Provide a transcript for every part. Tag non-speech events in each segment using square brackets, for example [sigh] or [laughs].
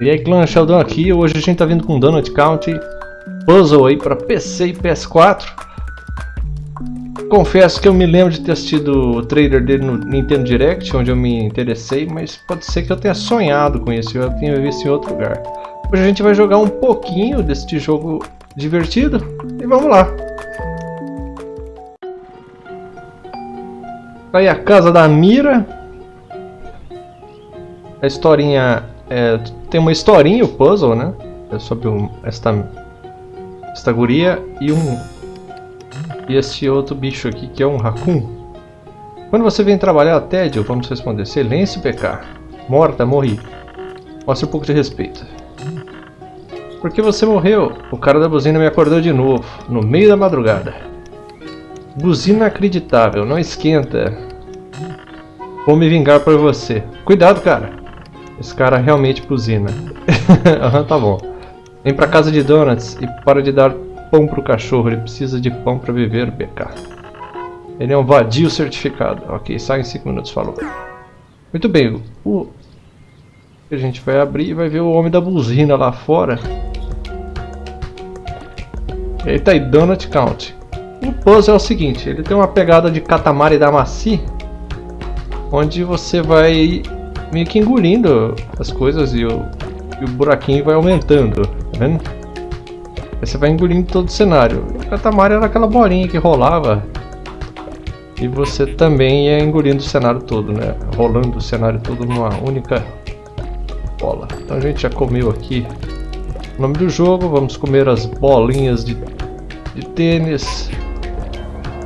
E aí clã, Sheldon aqui, hoje a gente tá vindo com Donut County Puzzle aí para PC e PS4 Confesso que eu me lembro de ter assistido o trailer dele no Nintendo Direct, onde eu me interessei, mas pode ser que eu tenha sonhado com isso, eu tenha visto em outro lugar. Hoje a gente vai jogar um pouquinho deste jogo divertido e vamos lá. Tá aí a casa da Mira. A historinha é, tem uma historinha o puzzle, né? É sobre um, esta esta guria e um e esse outro bicho aqui que é um raccoon. Quando você vem trabalhar, tédio, vamos responder. Silêncio, PK. Morta, morri. Mostre um pouco de respeito. Por que você morreu? O cara da buzina me acordou de novo, no meio da madrugada. Buzina inacreditável, não esquenta. Vou me vingar por você. Cuidado, cara. Esse cara realmente buzina. [laughs] Aham, tá bom. Vem pra casa de Donuts e para de dar pão pro cachorro. Ele precisa de pão para viver, BK. Ele é um vadio certificado. Ok, sai em 5 minutos, falou. Muito bem, o... A gente vai abrir e vai ver o homem da buzina lá fora. Eita aí, Donut Count. O puzzle é o seguinte, ele tem uma pegada de Katamari Damacy, onde você vai meio que engolindo as coisas e o, e o buraquinho vai aumentando, tá vendo? Aí você vai engolindo todo o cenário. O Katamari era aquela bolinha que rolava e você também ia engolindo o cenário todo, né? Rolando o cenário todo numa única bola. Então a gente já comeu aqui o nome do jogo, vamos comer as bolinhas de de tênis.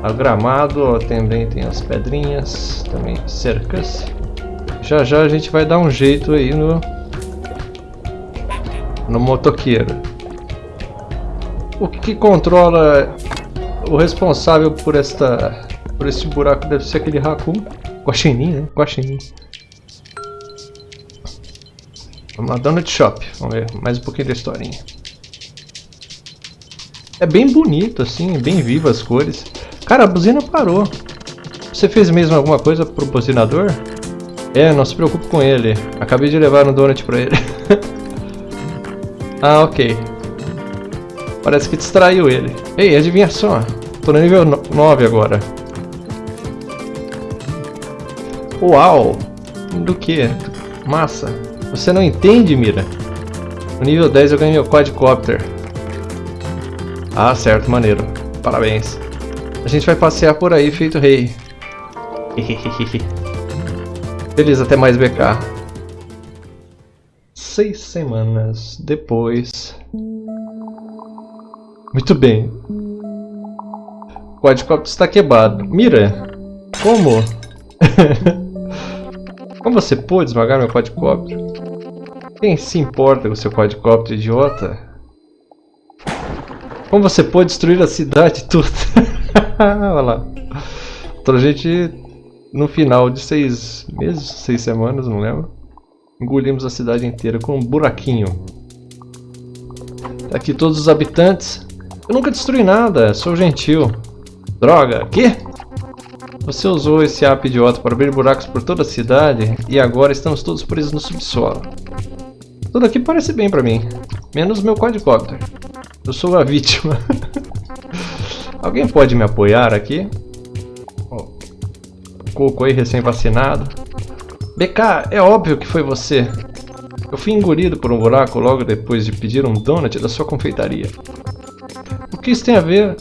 A gramado, também tem as pedrinhas, também cercas. Já já a gente vai dar um jeito aí no no motoqueiro. O que controla o responsável por esta por este buraco deve ser aquele Raccoon. Guaxinim, né? Guaxinim. Vamos lá, Donut Shop. Vamos ver mais um pouquinho da historinha. É bem bonito, assim, bem vivo as cores. Cara, a buzina parou. Você fez mesmo alguma coisa pro buzinador? É, não se preocupe com ele. Acabei de levar um donut pra ele. [laughs] ah, ok. Parece que distraiu ele. Ei, adivinha só. Tô no nível 9 agora. Uau! Do que? Massa. Você não entende, Mira? No nível 10 eu ganhei meu quadcopter. Ah, certo, maneiro. Parabéns. A gente vai passear por aí feito rei. [laughs] Feliz, até mais BK. Seis semanas depois. Muito bem. O quadricóptero está quebrado. Mira! Como? [laughs] Como você pôde esmagar meu quadricóptero? Quem se importa com seu quadricóptero, idiota? Como você pode destruir a cidade toda? [laughs] Olha lá. Então a gente, no final de seis meses, seis semanas, não lembro, engolimos a cidade inteira com um buraquinho. Tá aqui todos os habitantes. Eu nunca destruí nada, sou gentil. Droga, que? Você usou esse app idiota para abrir buracos por toda a cidade e agora estamos todos presos no subsolo. Tudo aqui parece bem pra mim, menos meu quadricóptero. Eu sou a vítima. [laughs] Alguém pode me apoiar aqui? Oh, Coco aí, recém-vacinado. BK, é óbvio que foi você. Eu fui engolido por um buraco logo depois de pedir um donut da sua confeitaria. O que isso tem a ver?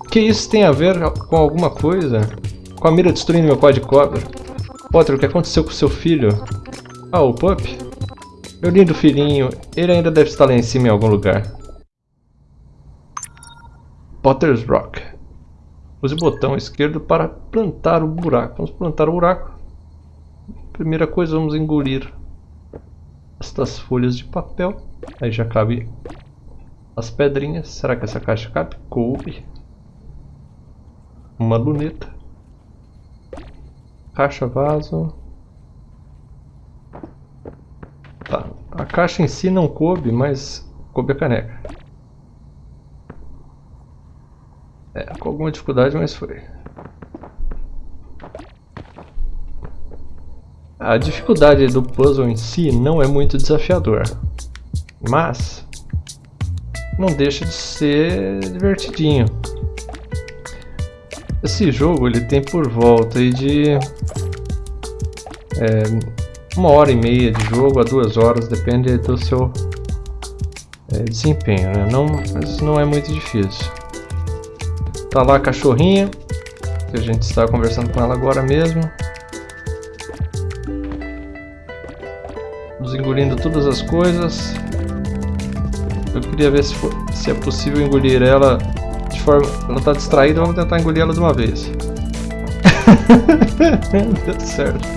O que isso tem a ver com alguma coisa? Com a mira destruindo meu quadricóptero? Potter, o que aconteceu com seu filho? Ah, o Pup? Meu lindo filhinho, ele ainda deve estar lá em cima em algum lugar. Potter's Rock. Use o botão esquerdo para plantar o buraco. Vamos plantar o buraco. Primeira coisa, vamos engolir estas folhas de papel. Aí já cabe as pedrinhas. Será que essa caixa cabe? Coube. Uma luneta. Caixa vaso. Tá. A caixa em si não coube, mas coube a caneca. É, com alguma dificuldade, mas foi. A dificuldade do puzzle em si não é muito desafiador, mas não deixa de ser divertidinho. Esse jogo ele tem por volta de é, uma hora e meia de jogo a duas horas, depende do seu é, desempenho, né? não, mas não é muito difícil. Tá lá a cachorrinha, que a gente está conversando com ela agora mesmo. Nos engolindo todas as coisas. Eu queria ver se, for, se é possível engolir ela de forma... Ela está distraída, vamos tentar engolir ela de uma vez. [laughs] Deu certo.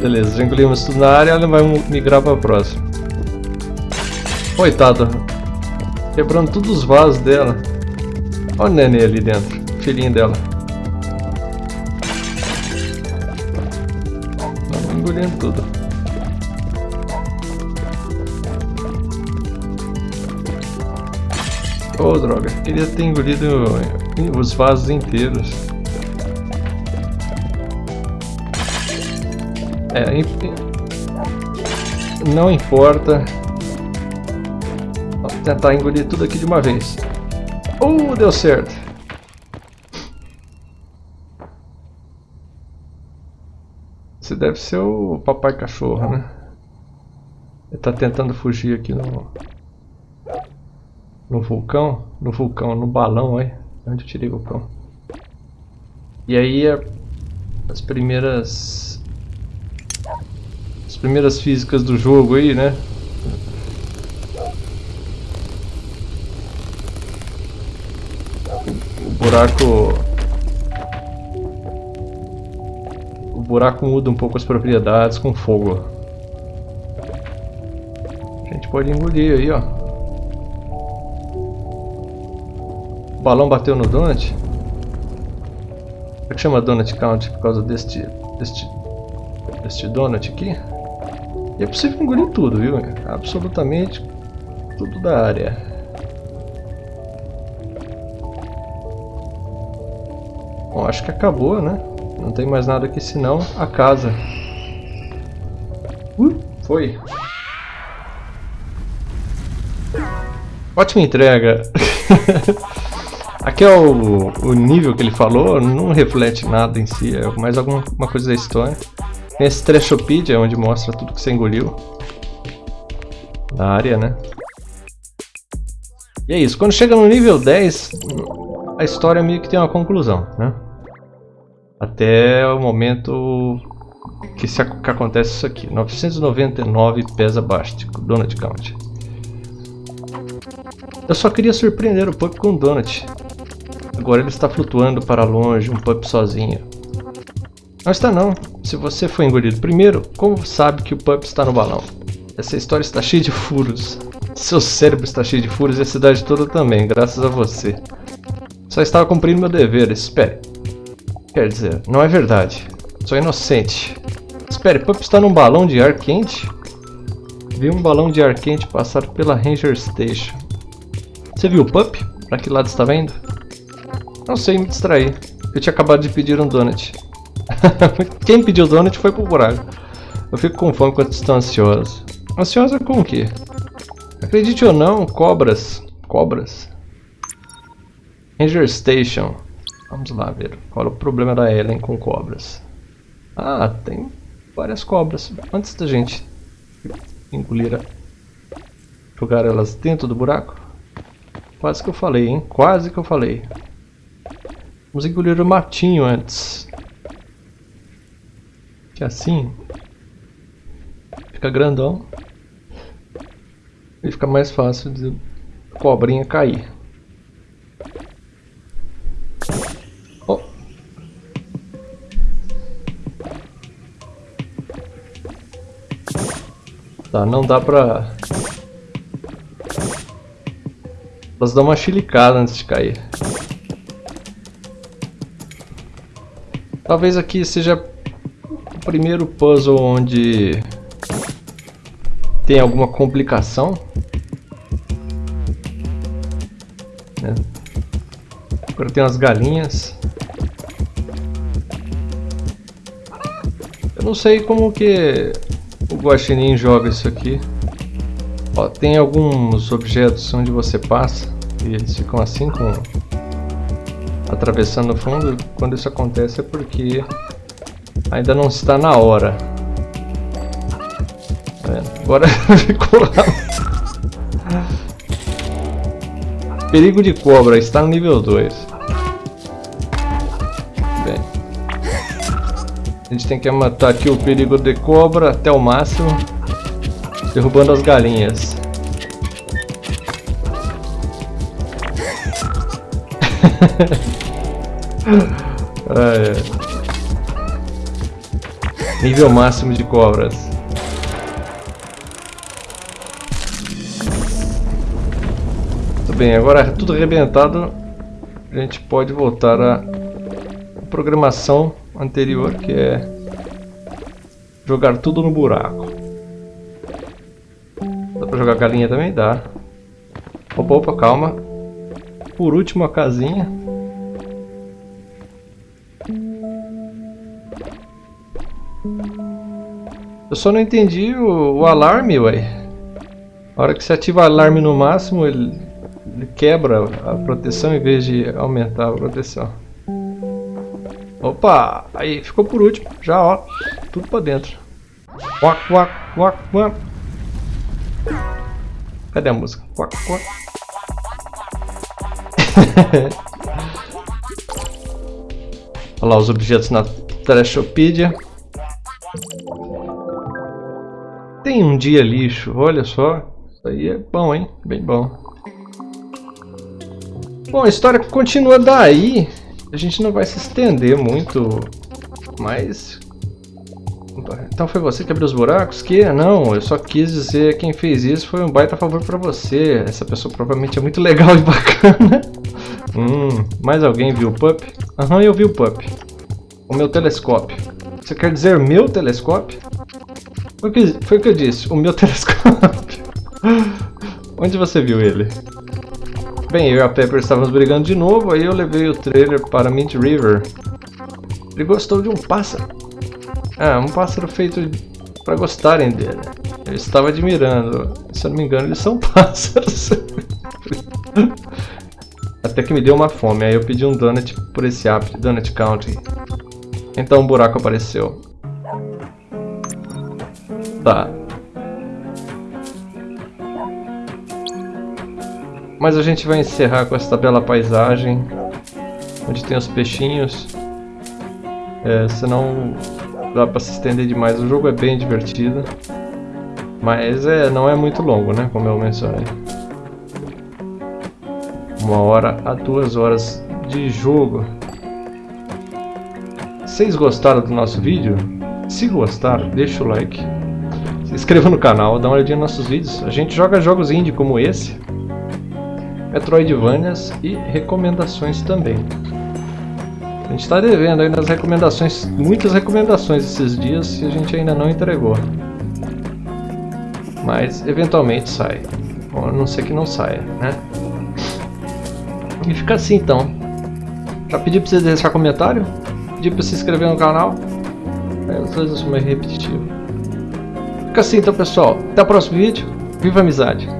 Beleza, já engolimos tudo na área, ela vai migrar para a próxima. Coitada. Quebrando todos os vasos dela. Olha o neném ali dentro, filhinho dela. Vamos engolindo tudo. Oh, droga. Queria ter engolido os vasos inteiros. É, não importa. Tentar engolir tudo aqui de uma vez. Uh, deu certo. Você deve ser o papai cachorro, né? Ele tá tentando fugir aqui no... No vulcão? No vulcão, no balão, aí. Onde eu tirei o vulcão? E aí as primeiras... As primeiras físicas do jogo aí, né? Buraco... O buraco muda um pouco as propriedades com fogo. A gente pode engolir aí, ó. O balão bateu no donut. Por que chama donut count? Por causa deste, deste, deste donut aqui. E é possível engolir tudo, viu? Absolutamente tudo da área. Bom, acho que acabou, né? Não tem mais nada aqui senão a casa. Uh, foi. Ótima entrega. [laughs] Aqui é o, o, nível que ele falou, não reflete nada em si, é mais alguma coisa da história. Tem esse Treshopedia, onde mostra tudo que você engoliu. Na área, né? E é isso, quando chega no nível 10, a história meio que tem uma conclusão, né? Até o momento que, se, que acontece isso aqui. 999 pesa Bástico, Donut Count. Eu só queria surpreender o Pup com o Donut. Agora ele está flutuando para longe, um Pup sozinho. Não está não. Se você foi engolido primeiro, como sabe que o Pup está no balão? Essa história está cheia de furos. Seu cérebro está cheio de furos e a cidade toda também, graças a você. Só estava cumprindo meu dever, espere. Quer dizer, não é verdade. Sou inocente. Espere, Pup está num balão de ar quente? Vi um balão de ar quente passar pela Ranger Station. Você viu o Pup? Pra que lado está vendo? Não sei, me distraí. Eu tinha acabado de pedir um donut. [laughs] Quem pediu donut foi pro buraco. Eu fico com fome quando estou ansioso. Ansiosa com o quê? Acredite ou não, cobras. Cobras? Ranger Station. Vamos lá ver qual é o problema da Ellen com cobras. Ah, tem várias cobras. Antes da gente engolir a... jogar elas dentro do buraco. Quase que eu falei, hein? Quase que eu falei. Vamos engolir o matinho antes. Que assim fica grandão e fica mais fácil de cobrinha cair. Tá, não dá pra... Elas dão uma chilicada antes de cair. Talvez aqui seja o primeiro puzzle onde tem alguma complicação. Né? Agora tem as galinhas. não sei como que o Guaxinim joga isso aqui. Ó, tem alguns objetos onde você passa e eles ficam assim com atravessando o fundo. Quando isso acontece é porque ainda não está na hora. É, agora [laughs] ficou lá. Perigo de cobra está no nível 2. A gente tem que matar aqui o perigo de cobra até o máximo, derrubando as galinhas. [laughs] é. Nível máximo de cobras. Muito bem, agora tudo arrebentado, a gente pode voltar à programação anterior, que é jogar tudo no buraco. Dá pra jogar galinha também? Dá. Opa, opa, calma. Por último a casinha. Eu só não entendi o, o alarme, ué. A hora que você ativa o alarme no máximo, ele, ele quebra a proteção em vez de aumentar a proteção. Opa! Aí, ficou por último. Já, ó. Tudo pra dentro. Quack, quack, quack, quack. Cadê a música? Quack, quack. [laughs] Olha lá os objetos na Trashopedia. Tem um dia lixo, olha só. Isso aí é bom, hein? Bem bom. Bom, a história continua daí. A gente não vai se estender muito, mas... Então foi você que abriu os buracos? Que? Não, eu só quis dizer quem fez isso foi um baita favor pra você. Essa pessoa provavelmente é muito legal e [laughs] bacana. hum, mais alguém viu o pup? Aham, eu vi o pup. O meu telescópio. Você quer dizer meu telescópio? Foi o que, foi o que eu disse, o meu [laughs] telescópio. Onde você viu ele? Bem, eu e a Pepper estávamos brigando de novo, aí eu levei o trailer para Mint River. Ele gostou de um pássaro. Ah, um pássaro feito para gostarem dele. Eu estava admirando. Se eu não me engano, eles são [laughs] pássaros. Até que me deu uma fome, aí eu pedi um donut por esse app, Donut Country. Então um buraco apareceu. Tá, Mas a gente vai encerrar com essa bela paisagem, onde tem os peixinhos. É, senão dá para se estender demais. O jogo é bem divertido, mas é, não é muito longo, né? Como eu mencionei. Uma hora a duas horas de jogo. Vocês gostaram do nosso vídeo? Se gostaram, deixa o like. Se inscreva no canal, dá uma olhadinha nos nossos vídeos. A gente joga jogos indie como esse. Metroidvanias e recomendações também. A gente está devendo aí nas recomendações, muitas recomendações esses dias que a gente ainda não entregou. Mas eventualmente sai. Bom, a não ser que não saia, né? E fica assim então. Já pedi para vocês deixar comentário, pedi para se inscrever no canal. É, às vezes eu sou meio repetitivo. Fica assim então pessoal. Até o próximo vídeo. Viva a amizade!